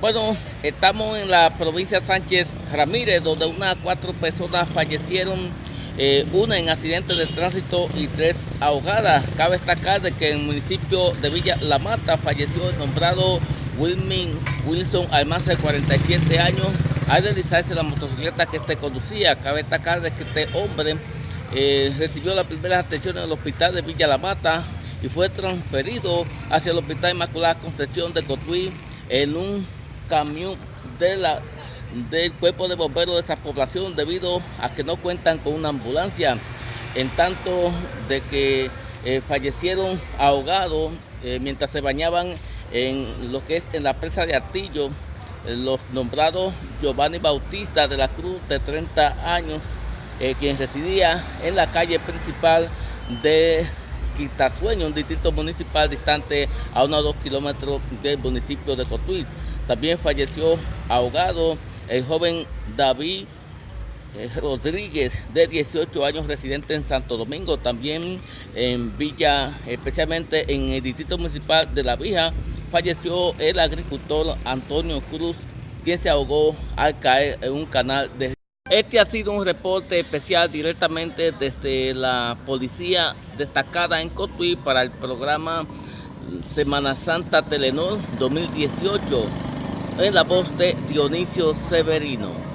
Bueno, estamos en la provincia Sánchez Ramírez, donde unas cuatro personas fallecieron, eh, una en accidente de tránsito y tres ahogadas. Cabe destacar de que en el municipio de Villa La Mata falleció el nombrado Wilming Wilson Almanza de 47 años al deslizarse la motocicleta que este conducía. Cabe destacar de que este hombre eh, recibió las primeras atenciones en el hospital de Villa La Mata y fue transferido hacia el Hospital Inmaculada Concepción de Cotuí en un camión del cuerpo de bomberos de esa población debido a que no cuentan con una ambulancia. En tanto de que eh, fallecieron ahogados eh, mientras se bañaban en lo que es en la presa de Artillo, eh, los nombrados Giovanni Bautista de la Cruz de 30 años, quien residía en la calle principal de Quitasueño, un distrito municipal distante a unos dos kilómetros del municipio de Cotuí. También falleció ahogado el joven David eh, Rodríguez, de 18 años, residente en Santo Domingo, también en Villa, especialmente en el distrito municipal de La Vija, falleció el agricultor Antonio Cruz, quien se ahogó al caer en un canal de... Este ha sido un reporte especial directamente desde la policía destacada en Cotuí para el programa Semana Santa Telenor 2018 en la voz de Dionisio Severino.